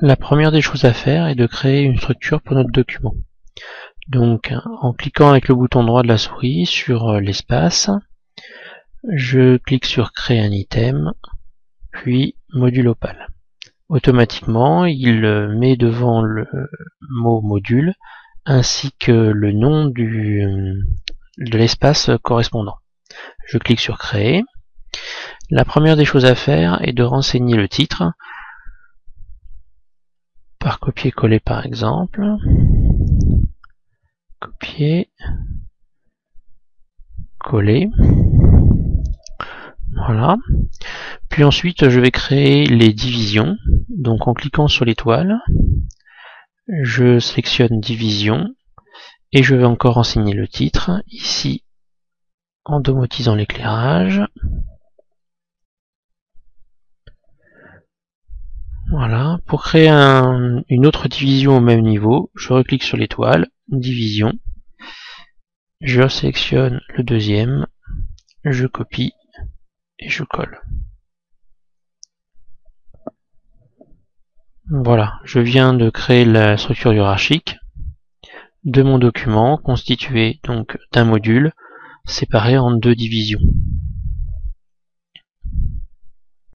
La première des choses à faire est de créer une structure pour notre document. Donc en cliquant avec le bouton droit de la souris sur euh, l'espace, je clique sur créer un item, puis module opale. Automatiquement, il euh, met devant le mot module ainsi que le nom du, euh, de l'espace correspondant. Je clique sur créer. La première des choses à faire est de renseigner le titre copier-coller par exemple. Copier, coller. Voilà. Puis ensuite, je vais créer les divisions. Donc en cliquant sur l'étoile, je sélectionne division et je vais encore renseigner le titre ici en domotisant l'éclairage. Voilà, pour créer une autre division au même niveau, je reclique sur l'étoile, division, je sélectionne le deuxième, je copie et je colle. Voilà, je viens de créer la structure hiérarchique de mon document constitué donc d'un module séparé en deux divisions.